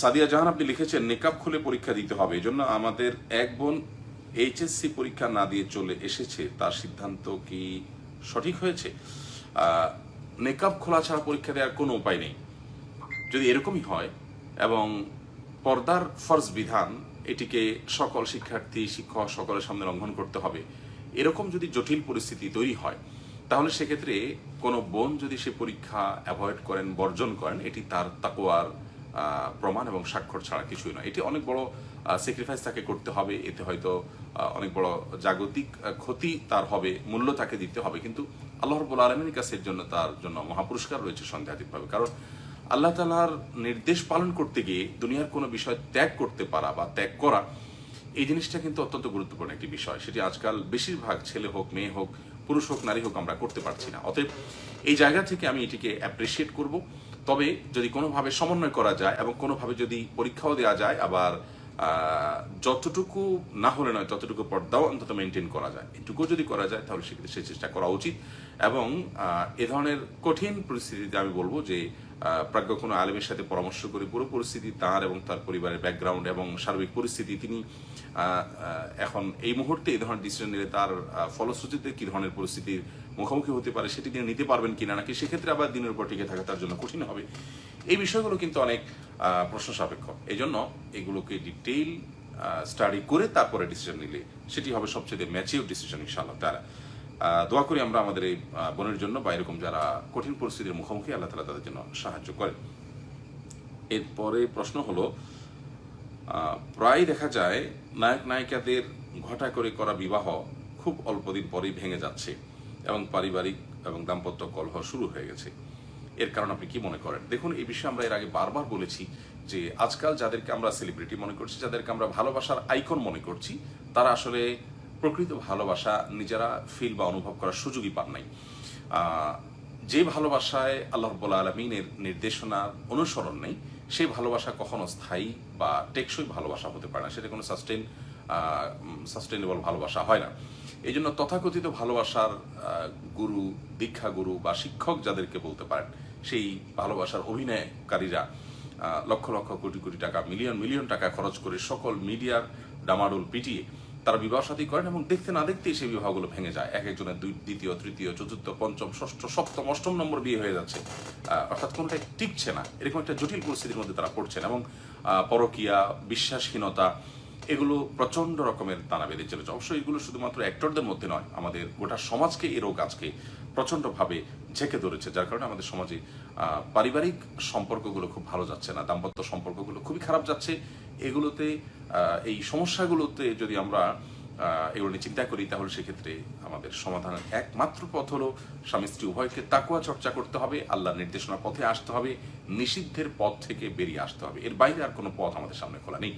সাদিয়া জাহান আপনি লিখেছেন, নিকাব খুলে পরীক্ষা দিতে হবে। এই জন্য আমাদের এক বোন এইচএসসি পরীক্ষা না দিয়ে চলে এসেছে। তার সিদ্ধান্ত কি সঠিক হয়েছে? নেকাব খোলা ছাড়া পরীক্ষা দেওয়ার কোনো উপায় নেই। যদি এরকমই হয় এবং পর্দার ফরজ বিধান এটিকে সকল শিক্ষার্থী, শিক্ষক সকলের সামনে লঙ্ঘন করতে হবে, এরকম যদি জটিল পরিস্থিতি তৈরি হয়, তাহলে সেক্ষেত্রে কোনো বোন যদি সে পরীক্ষা অ্যাভয়েড করেন, বর্জন করেন, এটি তার তাকোয়ার প্রমাণ এবং স্বাক্ষর ছাড়া কিছুই নয়। এটি অনেক বড় স্যাক্রিফাইস তাকে করতে হবে, এতে হয়তো অনেক বড় জাগতিক ক্ষতি তার হবে, মূল্য তাকে দিতে হবে। কিন্তু আল্লাহ রব্বুল আলমীর কাছে এর জন্য তার জন্য মহাপুরস্কার রয়েছে সন্দেহাতীতভাবে। কারণ আল্লাহ তালার নির্দেশ পালন করতে গিয়ে দুনিয়ার কোনো বিষয় ত্যাগ করতে পারা বা ত্যাগ করা, এই জিনিসটা কিন্তু অত্যন্ত গুরুত্বপূর্ণ একটি বিষয়। সেটি আজকাল বেশিরভাগ ছেলে হোক, মেয়ে হোক, পুরুষ হোক, নারী হোক আমরা করতে পারছি না। অতএব এই জায়গা থেকে আমি এটিকে অ্যাপ্রিসিয়েট করব। তবে যদি কোনোভাবে সমন্বয় করা যায় এবং কোনোভাবে যদি পরীক্ষাও দেওয়া যায়, আবার যতটুকু না হলে নয়, ততটুকু পর্দাও অন্তত মেনটেন করা যায়। এটুকু যদি করা যায়, তাহলে সেক্ষেত্রে সেই চেষ্টা করা উচিত। এবং এ ধরনের কঠিন পরিস্থিতিতে আমি বলব যে প্রাজ্ঞ কোনো আলেমের সাথে পরামর্শ করে পুরো পরিস্থিতি তার এবং তার পরিবারের ব্যাকগ্রাউন্ড এবং সার্বিক পরিস্থিতি তিনি এখন এই মুহূর্তে এই ধরনের ডিসিশন নিলে তার ফলশ্রুতিতে কি ধরনের পরিস্থিতির মুখোমুখি হতে পারে সেটি তিনি নিতে পারবেন কিনা নাকি সেক্ষেত্রে আবার দিনের উপর টিকে থাকা তার জন্য কঠিন হবে। এই বিষয়গুলো কিন্তু অনেক প্রশ্ন সাপেক্ষ এই জন্য এগুলোকে ডিটেইল স্টাডি করে তারপরে ডিসিশন নিলে সেটি হবে সবচেয়ে ম্যাচিউর ডিসিশন ইনশাআল্লাহ তারা দোয়া করি আমরা আমাদের এই বোনের জন্য বা এরকম যারা কঠিন পরিস্থিতির মুখোমুখি, আল্লাহ তালা তাদের জন্য সাহায্য করেন। এরপরে প্রশ্ন হলো প্রায় দেখা যায় নায়ক নায়িকাদের ঘটা করে করা বিবাহ খুব অল্পদিন পরেই ভেঙে যাচ্ছে এবং পারিবারিক এবং দাম্পত্য কলহ শুরু হয়ে গেছে। এর কারণ আপনি কি মনে করেন? দেখুন, এই বিষয়ে আমরা এর আগে বারবার বলেছি যে আজকাল যাদেরকে আমরা সেলিব্রিটি মনে করছি, যাদেরকে আমরা ভালোবাসার আইকন মনে করছি, তারা আসলে প্রকৃত ভালোবাসা নিজেরা ফিল বা অনুভব করার সুযোগই পান নাই। যে ভালোবাসায় আল্লাহ রব্বুল আলমিনের নির্দেশনার অনুসরণ নেই সেই ভালোবাসা কখনো স্থায়ী বা টেকসই ভালোবাসা হতে পারে না। সেটা কোনো সাস্টেন সাস্টেনেবল ভালোবাসা হয় না। এই জন্য তথাকথিত ভালোবাসার গুরু, দীক্ষা গুরু বা শিক্ষক যাদেরকে বলতে পারেন, সেই ভালোবাসার অভিনয়কারীরা লক্ষ লক্ষ কোটি কোটি টাকা মিলিয়ন মিলিয়ন টাকা খরচ করে সকল মিডিয়ার ডামাডোল পিটিয়ে তারা বিবাহ সাথী করেন এবং দেখতে না দেখতেই সেই বিবাহগুলো ভেঙে যায়। এক একজনের দুই, দ্বিতীয়, তৃতীয়, চতুর্থ, পঞ্চম, ষষ্ঠ, সপ্তম, অষ্টম নম্বর বিয়ে হয়ে যাচ্ছে। অর্থাৎ কোনোটাই টিকছে না। এরকম একটা জটিল পরিস্থিতির মধ্যে তারা পড়ছেন এবং পরকিয়া, বিশ্বাসহীনতা, এগুলো প্রচণ্ড রকমের দানা বেঁধে চলেছে। অবশ্যই এগুলো শুধুমাত্র অ্যাক্টরদের মধ্যে নয়, আমাদের গোটা সমাজকে এরও রোগ আজকে প্রচন্ডভাবে ঝেঁকে ধরেছে, যার কারণে আমাদের সমাজে পারিবারিক সম্পর্কগুলো খুব ভালো যাচ্ছে না, দাম্পত্য সম্পর্কগুলো খুবই খারাপ যাচ্ছে। এগুলোতে এই সমস্যাগুলোতে যদি আমরা এগুলো নিয়ে চিন্তা করি, তাহলে সেক্ষেত্রে আমাদের সমাধানের একমাত্র পথ হলো স্বামী স্ত্রী উভয়কে তাকুয়া চর্চা করতে হবে, আল্লাহর নির্দেশনার পথে আসতে হবে, নিষিদ্ধের পথ থেকে বেরিয়ে আসতে হবে। এর বাইরে আর কোনো পথ আমাদের সামনে খোলা নেই।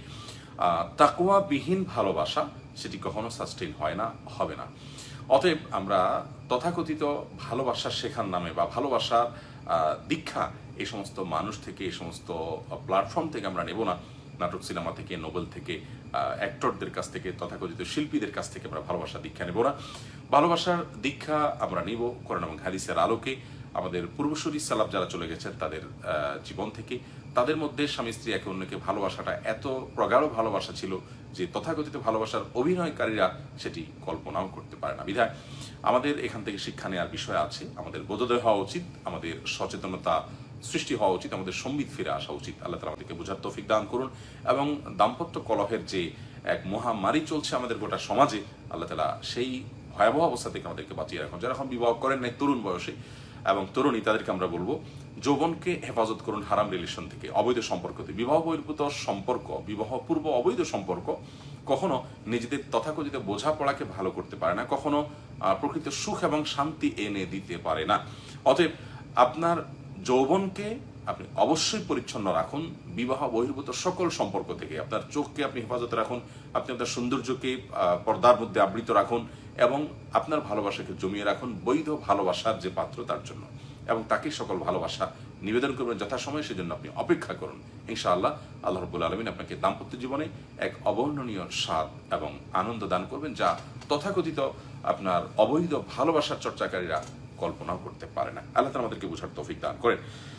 তাকুয়া বিহীন ভালোবাসা সেটি কখনো সাস্টেইন হয় না, হবে না। অতএব আমরা তথাকথিত ভালোবাসা শেখার নামে বা ভালোবাসার দীক্ষা এই সমস্ত মানুষ থেকে, এই সমস্ত প্ল্যাটফর্ম থেকে আমরা নেব না। নাটক সিনেমা থেকে নোবেল থেকে অ্যাক্টরদের কাছ থেকে, তথাকথিত শিল্পীদের কাছ থেকে আমরা ভালোবাসা দীক্ষা নেব না। ভালোবাসার দীক্ষা আমরা নিব কোরআন এবং হাদিসের আলোকে। আমাদের পূর্বসূরি সালাব যারা চলে গেছেন তাদের জীবন থেকে, তাদের মধ্যে স্বামী স্ত্রী একে অন্যকে ভালোবাসাটা এত প্রগাঢ় ভালোবাসা ছিল যে তথাকথিত ভালোবাসার অভিনয়কারীরা সেটি কল্পনাও করতে পারে না। বিধায় আমাদের এখান থেকে শিক্ষা নেওয়ার বিষয় আছে, আমাদের বোধোদয় হওয়া উচিত, আমাদের সচেতনতা সৃষ্টি হওয়া উচিত, আমাদের সম্বিত ফিরে আসা উচিত। আল্লাহ তালা আমাদেরকে বোঝার তৌফিক দান করুন এবং দাম্পত্য কলহের যে এক মহামারী চলছে আমাদের গোটা সমাজে, আল্লাহ তালা সেই ভয়াবহ অবস্থা থেকে আমাদেরকে বাঁচিয়ে রাখুন। যারা এখন বিবাহ করেন নাই, তরুণ বয়সে এবং তরুণী তাদেরকে আমরা বলব, যৌবনকে হেফাজত করুন হারাম রিলেশন থেকে, অবৈধ সম্পর্ক থেকে। বিবাহ বহির্ভূত সম্পর্ক, বিবাহ পূর্ব অবৈধ সম্পর্ক কখনো নিজেদের তথাকথিত বোঝাপড়াকে ভালো করতে পারে না, কখনো প্রকৃত সুখ এবং শান্তি এনে দিতে পারে না। অতএব আপনার যৌবনকে আপনি অবশ্যই পরিচ্ছন্ন রাখুন বিবাহ বহির্ভূত সকল সম্পর্ক থেকে। আপনার চোখকে আপনি হেফাজতে রাখুন, আপনি আপনার সৌন্দর্যকে পর্দার মধ্যে আবৃত রাখুন এবং আপনার ভালোবাসাকে জমিয়ে রাখুন, বৈধ ভালোবাসার যে পাত্র তার জন্য। এবং তাকে সকল ভালোবাসা নিবেদন করবেন যথাসময়ে, সেজন্য আপনি অপেক্ষা করুন। ইনশাআল্লাহ আল্লাহ রব্বুল আলমিন আপনাকে দাম্পত্য জীবনে এক অবর্ণনীয় স্বাদ এবং আনন্দ দান করবেন, যা তথাকথিত আপনার অবৈধ ভালোবাসার চর্চাকারীরা কল্পনাও করতে পারে না। আল্লাহ আমাদেরকে বোঝার তৌফিক দান করেন।